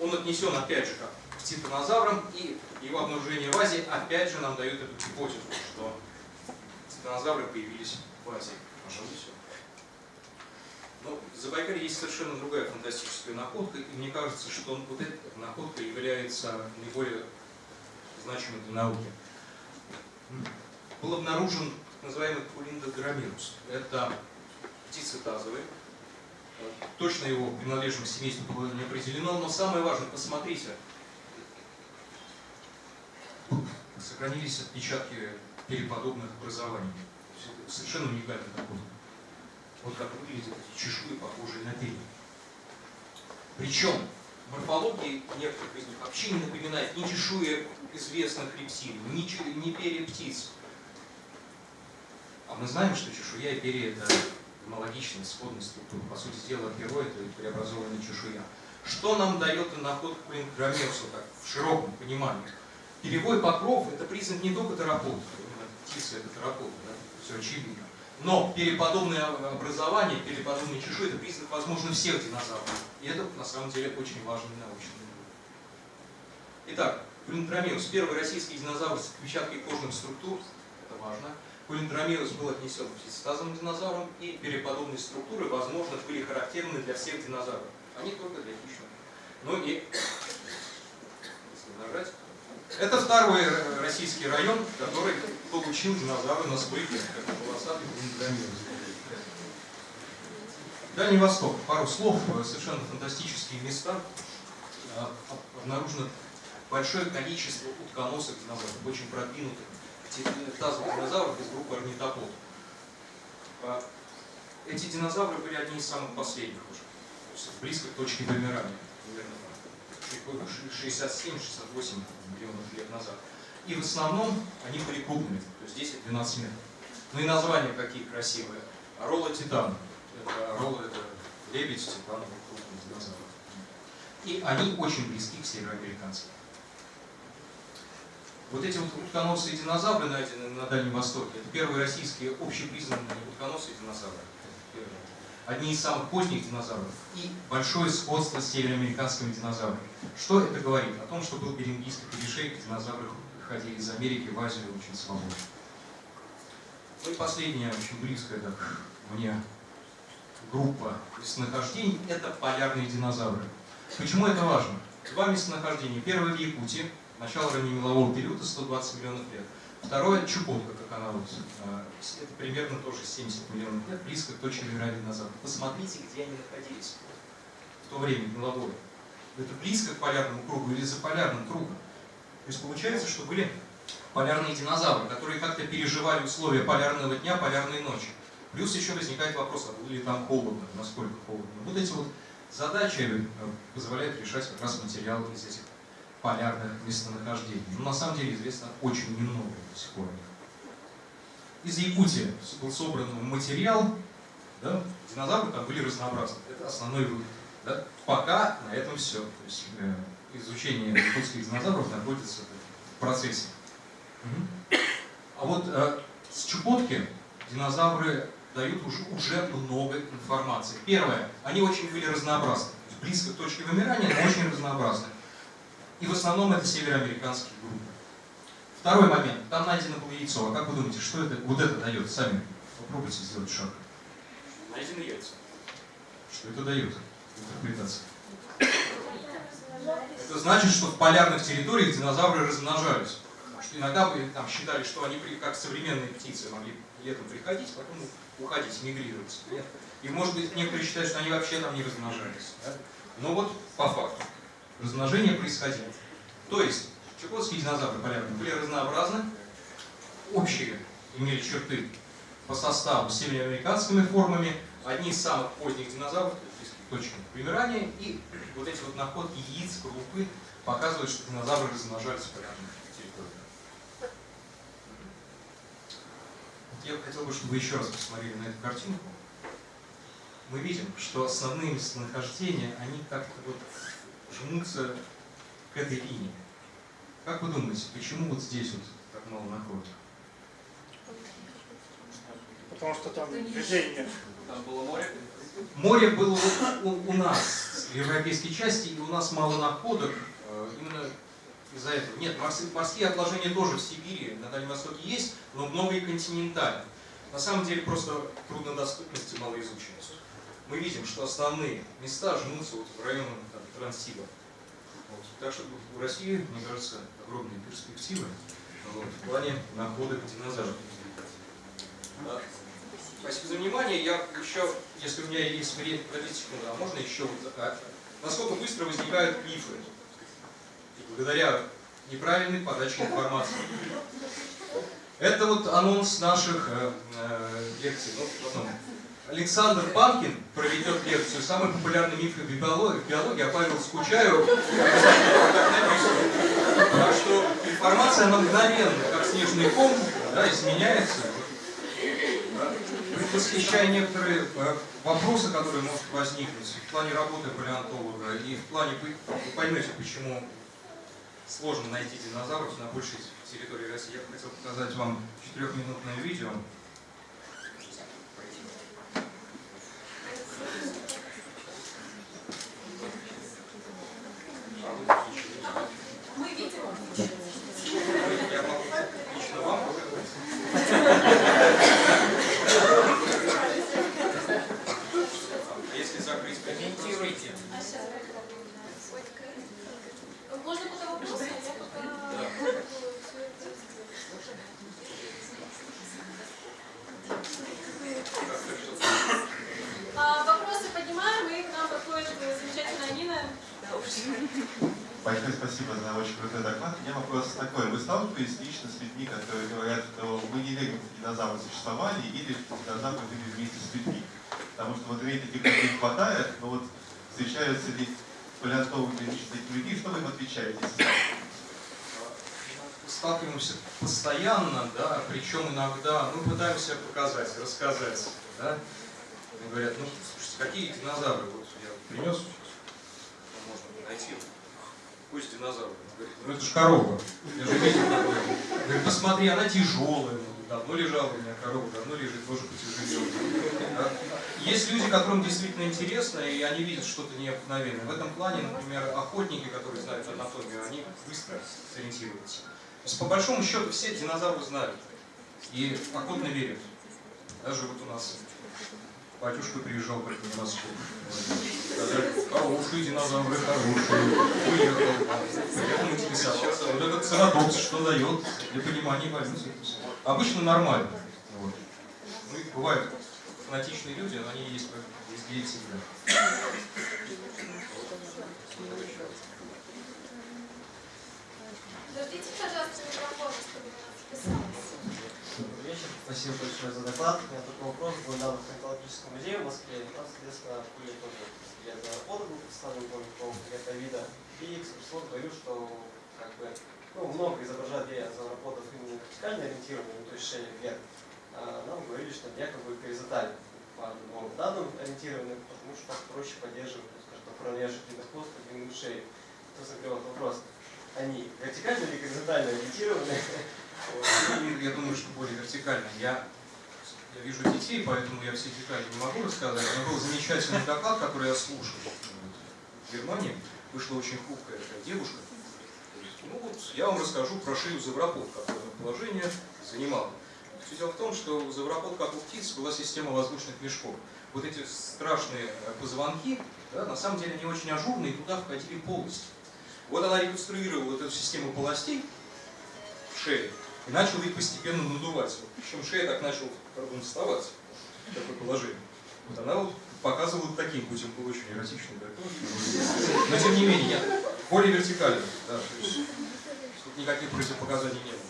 он отнесен опять же как к титанозаврам, и его обнаружение в Азии опять же нам дает эту гипотезу, что титанозавры появились в Азии. Пожалуй. Но в Забайкале есть совершенно другая фантастическая находка, и мне кажется, что вот эта находка является наиболее значимой для науки. Был обнаружен так называемый Кулиндодромирус. Это птицы тазовые, Точно его принадлежность семейству было не определено, но самое важное, посмотрите, сохранились отпечатки переподобных образований. Совершенно уникальный такой. Вот как выглядят эти чешуи, похожие на перья. Причем морфология некоторых из них вообще не напоминает ни чешуи известных рептилий, ни, ни перья птиц. А мы знаем, что чешуя и перья это аналогичной, сходной структуры. По сути дела, перо – это преобразованная чешуя. Что нам дает находка Громерсу, так, в широком понимании? Перевой покров – это признак не только терапота, птица – это терапота, да? все очевидно. Но переподобное образование, переподобные чешуи – это признак, возможно, всех динозавров. И это, на самом деле, очень важный научный вывод. Итак, Кулинтромеус – первый российский динозавр с отпечаткой кожных структур, это важно. Кулинтромеус был отнесен к птицетазовым динозаврам, и переподобные структуры, возможно, были характерны для всех динозавров, а не только для хищных. Ну и, если нажать, это второй российский район, который получил динозавры на век, как. Дальний Восток. Пару слов, совершенно фантастические места. А, Обнаружено большое количество утконосых динозавров, очень продвинутых тазовых динозавров из группы орнитопод. А, эти динозавры были одни из самых последних уже, близко к точке вымирания, 67-68 миллионов лет назад. И в основном они были крупными, то есть 10-12 метров. Ну и названия какие красивые. Ролла титан. Это, ролла это лебедь, титан, крупный динозавр. И они очень близки к североамериканцам. Вот эти вот утконосые динозавры, найденные на Дальнем Востоке, это первые российские общепризнанные утконосые динозавры. Одни из самых поздних динозавров. И большое сходство с североамериканскими динозаврами. Что это говорит? О том, что был Берингийский перешейк, динозавры ходили из Америки в Азию очень свободно. Ну и последняя, очень близкая так, мне группа местонахождений – это полярные динозавры. Почему это важно? Два местонахождения. Первое в Якутии, начало раннемелового периода, 120 миллионов лет. Второе – Чукотка, как она вот, э, это примерно тоже 70 миллионов лет, близко к точке вымирания динозавров. Посмотрите, где они находились в то время, меловое. Это близко к полярному кругу или за полярным кругом. То есть получается, что были полярные динозавры, которые как-то переживали условия полярного дня, полярной ночи. Плюс еще возникает вопрос, а было ли там холодно, насколько холодно. Вот эти вот задачи э, позволяют решать как раз материалы из этих полярных местонахождений. Но на самом деле известно очень немного до сих пор. Из Якутии был собран материал, да, динозавры там были разнообразны. Это основной вывод. Да? Пока на этом все. То есть э, изучение якутских динозавров находится в процессе. Угу. А вот э, с Чукотки динозавры дают уже, уже много информации. Первое, они очень были разнообразны. Близко к точке вымирания, но очень разнообразны. И в основном это североамериканские группы. Второй момент. Там найдено было яйцо. А как вы думаете, что это, вот это дает? Сами попробуйте сделать шаг. Найдены яйца. Что это дает? Интерпретация. Это значит, что в полярных территориях динозавры размножались. Что иногда вы там считали, что они, как современные птицы, могли летом приходить, потом уходить, мигрировать. Нет? И может быть некоторые считают, что они вообще там не размножались. Да? Но вот по факту размножение происходило. То есть чукотские динозавры полярные были разнообразны, общие имели черты по составу с североамериканскими формами, одни из самых поздних динозавров, точки вымирания, и вот эти вот находки яиц, крупы показывают, что динозавры размножались территориях. Я хотел бы, чтобы вы еще раз посмотрели на эту картинку. Мы видим, что основные местонахождения, они как-то вот жмутся к этой линии. Как вы думаете, почему вот здесь вот так мало находок? Потому что там движение. Там было море? Море было у, у, у нас, в европейской части, и у нас мало находок э, именно из-за этого. Нет, морские, отложения тоже в Сибири, на Дальнем Востоке есть, но много и континентально. На самом деле просто труднодоступность и малоизученность. Мы видим, что основные места жмутся вот в районе Транссиба. Вот. Так что в России, мне кажется, огромные перспективы вот, в плане находок динозавров. Да. Спасибо за внимание. Я еще, если у меня есть время, подождите секунду, а можно еще а, насколько быстро возникают мифы? Благодаря неправильной подаче информации. Это вот анонс наших э, э, лекций. Ну, потом. Александр Панкин проведет лекцию «Самый популярный миф в биологии», биологии а Павел Скучаев Так что информация мгновенно, как снежный ком, да, изменяется. Восхищая некоторые э, вопросы, которые могут возникнуть в плане работы палеонтолога и в плане, вы поймете, почему сложно найти динозавров на большей территории России. Я хотел показать вам четырехминутное видео. Мы видим. Я могу лично вам А Если закрыть комментируйте. А сейчас Можно пока вопросы? Я пока... А, вопросы поднимаем, и к нам подходит замечательная Нина. Большое спасибо за очень крутой доклад. У меня вопрос такой. Вы сталкиваетесь лично с людьми, которые говорят, что мы не верим, что динозавры существовали, или что динозавры жили вместе с людьми? Потому что вот таких людей хватает, но вот встречаются ли палеонтологи лично таких людей, что вы им отвечаете? сталкиваемся постоянно, да, причем иногда мы пытаемся показать, рассказать, да. Они говорят, ну, слушайте, какие динозавры? Вот я принес, ну, можно найти. Пусть динозавр. Говорит, ну это же корова. Я же видел. Говорит, посмотри, она тяжелая. Ну, Давно лежала у меня корова, давно лежит, тоже потяжелела. Да? Есть люди, которым действительно интересно, и они видят что-то необыкновенное. В этом плане, например, охотники, которые знают анатомию, они быстро сориентируются. То есть, по большому счету, все динозавры знают и охотно верят. Даже вот у нас батюшка приезжал как на Москву. Хорошие динозавры, хорошие. Уехал. Приехал интересоваться. Вот этот цератопс что дает для понимания эволюции. Обычно нормально. Вот. Ну и бывают фанатичные люди, но они есть везде и всегда. Подождите, пожалуйста, микрофон, чтобы она записалась. Добрый вечер, спасибо большое за доклад. У меня такой вопрос был недавно в Археологическом музее в Москве. и Там, соответственно, были тоже я за работу был представлен, помню, по это вида. И экскурсовод говорил, что как бы, ну, много изображают зоороподов именно вертикально ориентированными, то есть шея вверх. А нам говорили, что якобы горизонтально по новым данным ориентированы, потому что так проще поддерживать, скажем, так, уравняющий длинный хвост по длину шеи. То закрывает вопрос. Они вертикально или горизонтально ориентированы? И я думаю, что более вертикально. Я, я вижу детей, поэтому я все детали не могу рассказать. Но был замечательный доклад, который я слушал. В Германии вышла очень хрупкая такая девушка. Ну вот, я вам расскажу про шею завропод, какое положение занимала. Все дело в том, что у завропод, как у птиц, была система воздушных мешков. Вот эти страшные э, позвонки, да, на самом деле, не очень ажурные, туда входили полости. Вот она реконструировала вот эту систему полостей шеи и начала их постепенно надувать. Причем шея так начала пардон, вставать в такое положение. Вот она вот показывала таким путем, был очень эротичный доклад. Но тем не менее, я более вертикально. Да, тут никаких противопоказаний не было.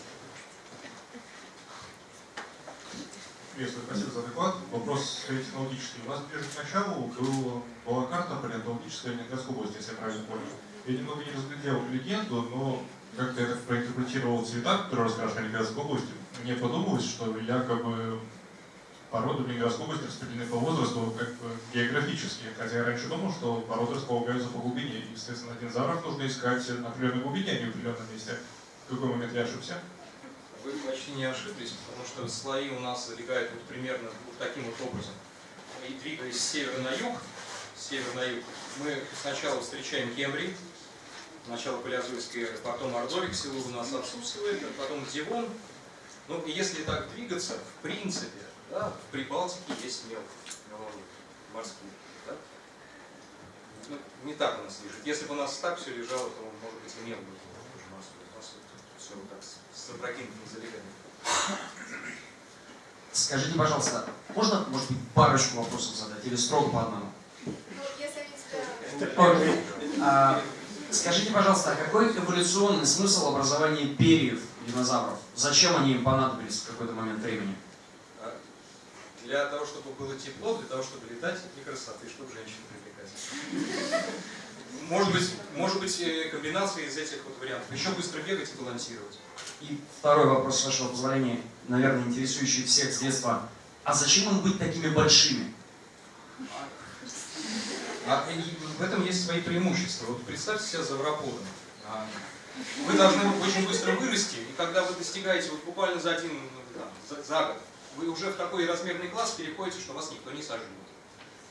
Приветствую, спасибо за доклад. Вопрос технологический. У нас ближе к началу был, была карта палеонтологическая Ленинградской области, если я правильно понял. Я немного не разглядел легенду, но как-то я так проинтерпретировал цвета, которые раскрашены Ленинградской области. Мне подумалось, что якобы породы в Ленинградской области распределены по возрасту как бы географически. Хотя я раньше думал, что породы располагаются по глубине. И, естественно, динозавров нужно искать на определенной глубине, а не в определенном месте. В какой момент я ошибся? Вы почти не ошиблись, потому что слои у нас залегают вот примерно вот таким вот образом. И двигаясь с севера на юг, с севера на юг, мы сначала встречаем Кембрий, начало палеозойской эры, потом Ордовик, село у нас отсутствует, а потом Дивон. Ну, и если так двигаться, в принципе, да, в Прибалтике есть мел, меловые, морские. Да? Ну, не так у нас лежит. Если бы у нас так все лежало, то, может быть, и мел тоже морской. У нас вот все вот так с опрокинутым залеганием. Скажите, пожалуйста, можно, может быть, парочку вопросов задать или строго по одному? Ну, если они тебя... Окей. А, скажите, пожалуйста, а какой эволюционный смысл образования перьев динозавров? Зачем они им понадобились в какой-то момент времени? А Для того, чтобы было тепло, для того, чтобы летать, и красоты, чтобы женщин привлекать. Может быть, может быть э, комбинация из этих вот вариантов. Еще быстро бегать и балансировать. И второй вопрос, с вашего позволения, наверное, интересующий всех с детства. А зачем им быть такими большими? А и в этом есть свои преимущества. Вот представьте себе завропода. А, Вы должны очень быстро вырасти, и когда вы достигаете вот буквально за один, там, за, за год, вы уже в такой размерный класс переходите, что вас никто не сожжет.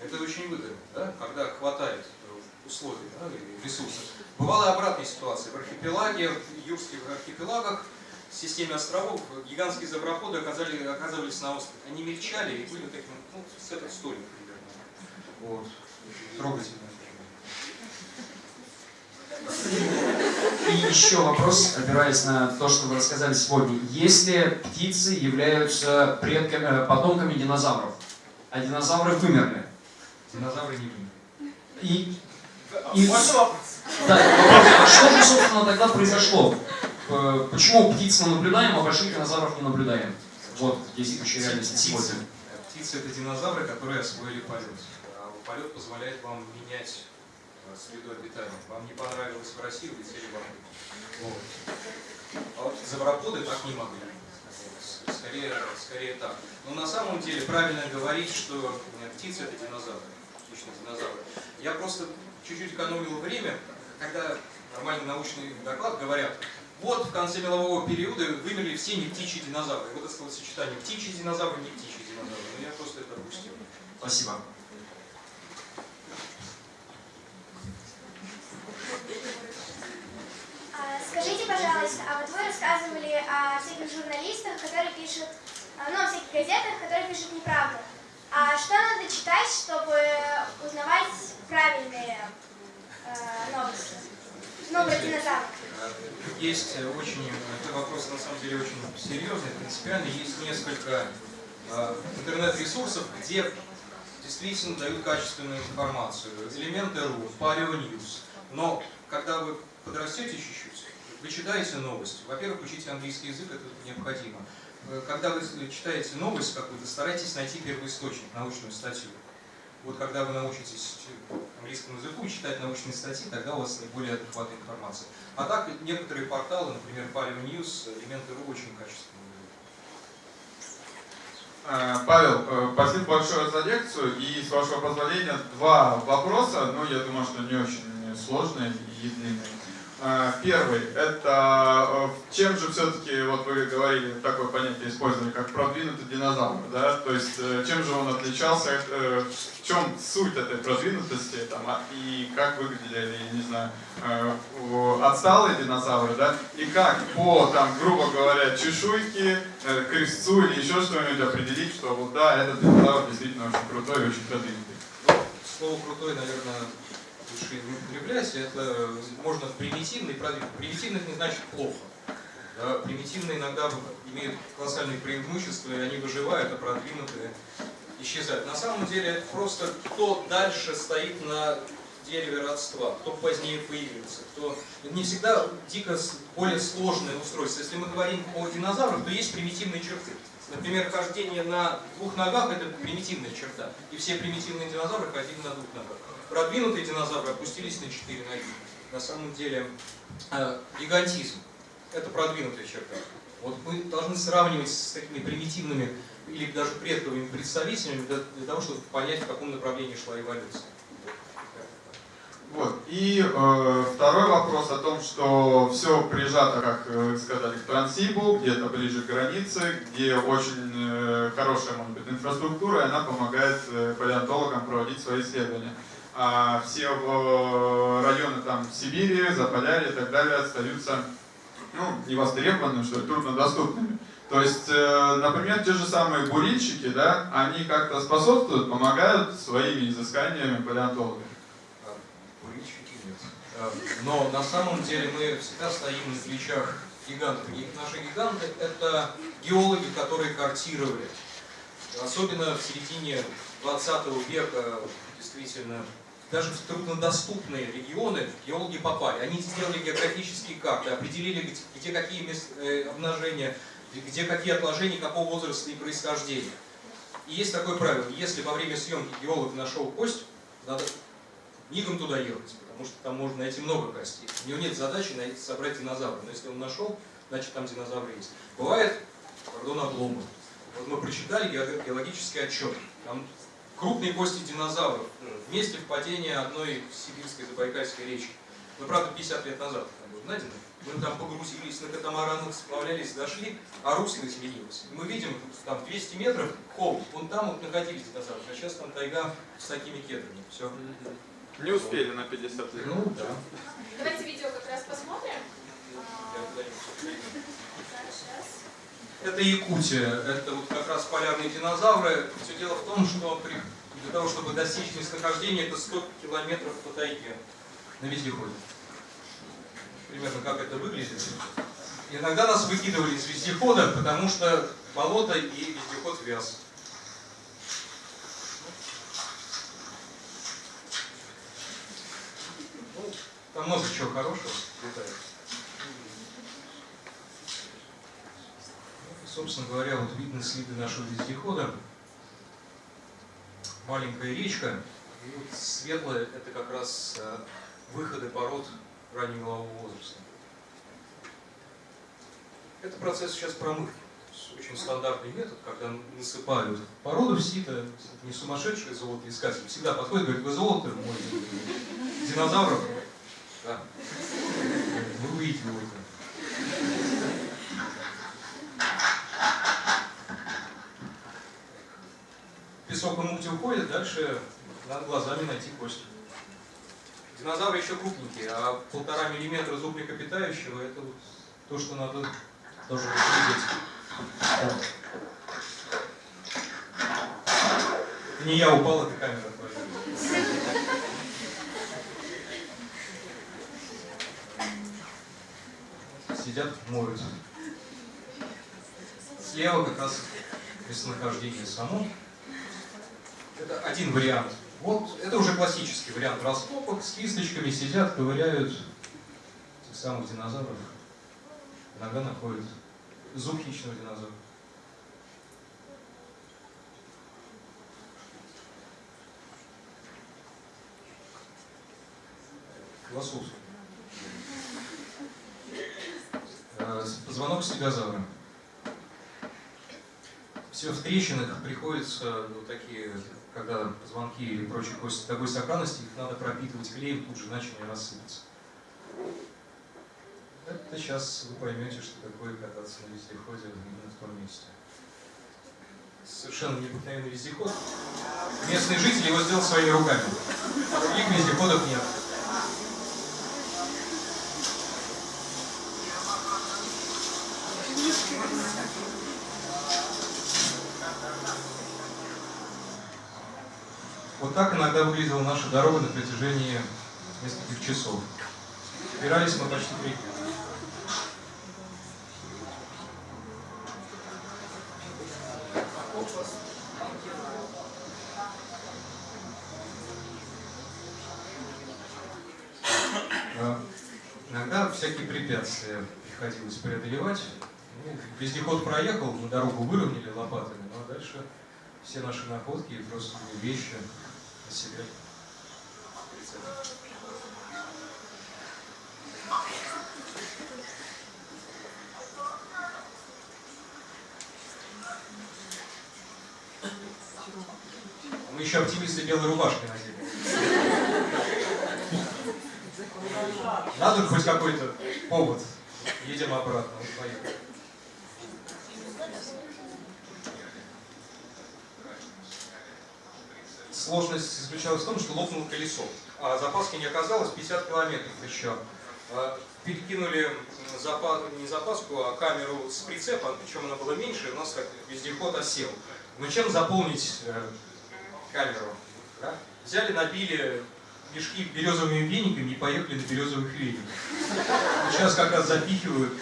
Это очень выгодно, да? когда хватает э, условий да, ресурсов. Бывала обратная ситуация. В архипелаге, в юрских архипелагах, в системе островов, гигантские заброходы оказали, оказывались на острове. Они мельчали и были таким, ну, с этот столик примерно. Вот. Трогательно. И еще вопрос, опираясь на то, что вы рассказали сегодня. Если птицы являются предками, э, потомками динозавров, а динозавры вымерли, Динозавры не вымерли. и, и да, вопрос, а что же, собственно, тогда произошло? Э, Почему птиц мы наблюдаем, а больших динозавров не наблюдаем? Вот действующая реальность сегодня. Птицы это динозавры, которые освоили полет. А полет позволяет вам менять э, среду обитания. Вам не понравилось в России, улетели в Африку. Вот. А вот так не могли. Скорее, скорее так. Но на самом деле правильно говорить, что э, птицы это динозавры. Птичные динозавры. Я просто чуть-чуть экономил время, когда нормальный научный доклад говорят, вот в конце мелового периода вымерли все не птичьи динозавры. Вот это словосочетание птичьи динозавры, не птичьи динозавры. Но я просто это опустил. Спасибо. А, Скажите, пожалуйста, а вот вы рассказывали о всяких журналистах, которые пишут, а, ну, о всяких газетах, которые пишут неправду. А что надо читать, чтобы узнавать правильные э, новости? Ну, про динозавров. Есть э, очень, это вопрос на самом деле очень серьезный, принципиальный. Есть несколько э, интернет-ресурсов, где действительно дают качественную информацию. Элементы.ру, Paleo News. Но когда вы подрастете чуть-чуть, вы читаете новость. Во-первых, учите английский язык, это необходимо. Э, Когда вы читаете новость какую-то, старайтесь найти первоисточник, научную статью. Вот когда вы научитесь английскому языку читать научные статьи, тогда у вас более адекватная информация. А так, некоторые порталы, например, Paleo News, Элементы.ру очень качественные. Э, Павел, э, спасибо большое за лекцию. И с вашего позволения два вопроса, но я думаю, что не очень сложные и длинные. Э, Первый, это э, чем же все-таки, вот вы говорили, такое понятие использовали, как продвинутый динозавр, да? То есть э, чем же он отличался, в чем суть этой продвинутости, там, а- и как выглядели, не знаю, отсталые динозавры, да? И как по, там, грубо говоря, чешуйке, крестцу или еще что-нибудь определить, что вот да, этот динозавр действительно очень крутой и очень продвинутый. Ну, слово крутой, наверное, лучше употреблять. Это можно примитивный, продвинутый. Примитивных не значит плохо. Да, примитивные иногда имеют колоссальные преимущества, и они выживают, а продвинутые исчезают. На самом деле это просто кто дальше стоит на дереве родства, кто позднее появился, кто не всегда дико более сложное устройство. Если мы говорим о динозаврах, то есть примитивные черты. Например, хождение на двух ногах – это примитивная черта. И все примитивные динозавры ходили на двух ногах. Продвинутые динозавры опустились на четыре ноги. На самом деле э, гигантизм – это продвинутая черта. Вот мы должны сравнивать с такими примитивными или даже предковыми представителями для, для того, чтобы понять, в каком направлении шла эволюция. Вот. И э, второй вопрос о том, что все прижато, как э, сказали, к Трансибу, где-то ближе к границе, где очень э, хорошая, может быть, инфраструктура, и она помогает э, палеонтологам проводить свои исследования. А все э, районы там Сибири, Заполярья и так далее остаются ну, невостребованными, что ли, труднодоступными. То есть, э, например, те же самые бурильщики, да, они как-то способствуют, помогают своими изысканиями палеонтологам. А, Курильщики нет. А, Но на самом деле мы всегда стоим на плечах гигантов. И наши гиганты – это геологи, которые картировали. Особенно в середине 20 века, действительно, даже в труднодоступные регионы геологи попали. Они сделали географические карты, определили, где, какие э, обнажения, где какие отложения, какого возраста и происхождения. И есть такое правило, если во время съемки геолог нашел кость, надо мигом туда ехать, потому что там можно найти много костей. У него нет задачи найти, собрать динозавра, но если он нашел, значит там динозавры есть. Бывает, пардон, обломы. Вот мы прочитали гео- геологический отчет. Там крупные кости динозавров в месте впадения одной сибирской забайкальской речки. Ну, правда, 50 лет назад там был найдено. Мы там погрузились на катамаранах, сплавлялись, дошли, а русло изменилось. И мы видим, там 200 метров холм, вон там вот находились динозавры, а сейчас там тайга с такими кедрами. Все. Не успели на 50 лет. Ну, да. Давайте видео как раз посмотрим. Я А, сейчас. Это Якутия, это вот как раз полярные динозавры. Все дело в том, что при- для того, чтобы достичь местонахождения, это 100 километров по тайге на вездеходе. Примерно как это выглядит. Иногда нас выкидывали из вездехода, потому что болото и вездеход вяз. Ну, там много чего хорошего летает. Собственно говоря, вот видны следы нашего вездехода. Маленькая речка. И вот светлая – это как раз э, выходы пород раннего возраста. Это процесс сейчас промывки. Очень стандартный метод, когда насыпают породу в сито, не сумасшедшие золотоискатели, всегда подходит, говорит, вы золото мой динозавров? Да. Вы увидите его. И мукти уходит, дальше надо глазами найти кость. Динозавры еще крупненькие, а полтора миллиметра зуб млекопитающего это вот то, что надо тоже. Это не я упал, это камера. Сидят, моют. Слева как раз местонахождение само. Это один вариант. Вот это уже классический вариант раскопок. С кисточками сидят, ковыряют этих самых динозавров. Иногда находят зуб хищного динозавра. Философский. Э, Позвонок стегозавра. Все в трещинах приходится вот такие, когда позвонки или прочие кости такой сохранности, их надо пропитывать клеем, тут же иначе не рассыпаться. Это сейчас вы поймете, что такое кататься на вездеходе именно в том месте. Совершенно необыкновенный вездеход. Местные жители его сделали своими руками. Других вездеходов нет. Вот так иногда выглядела наша дорога на протяжении нескольких часов. Добирались мы почти три. А, Иногда всякие препятствия приходилось преодолевать. Ну, вездеход проехал, мы дорогу выровняли лопатами, но дальше все наши находки и просто вещи Мы еще оптимисты белой рубашки надели. Надо хоть какой-то повод. Едем обратно. Поехали. Сложность заключалась в том, что лопнуло колесо. А запаски не оказалось, 50 километров еще. А, Перекинули запас, не запаску, а камеру с прицепа, причем она была меньше, у нас как вездеход осел. Ну чем заполнить э, камеру? да? Взяли, набили мешки березовыми вениками и поехали на березовых вениках. Сейчас как раз запихивают.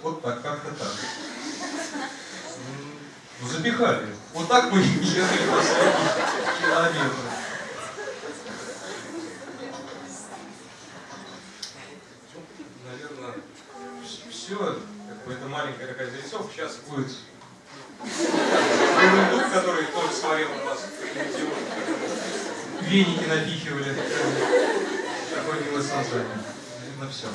Вот так, как-то так. Ну, запихали. Вот так мы ехали последние километры. Наверное, все, как бы это маленькая такая зарисовка, сейчас будет Дух, который тоже смотрел на нас. Веники напихивали. Такое милое создание. Наверное, все.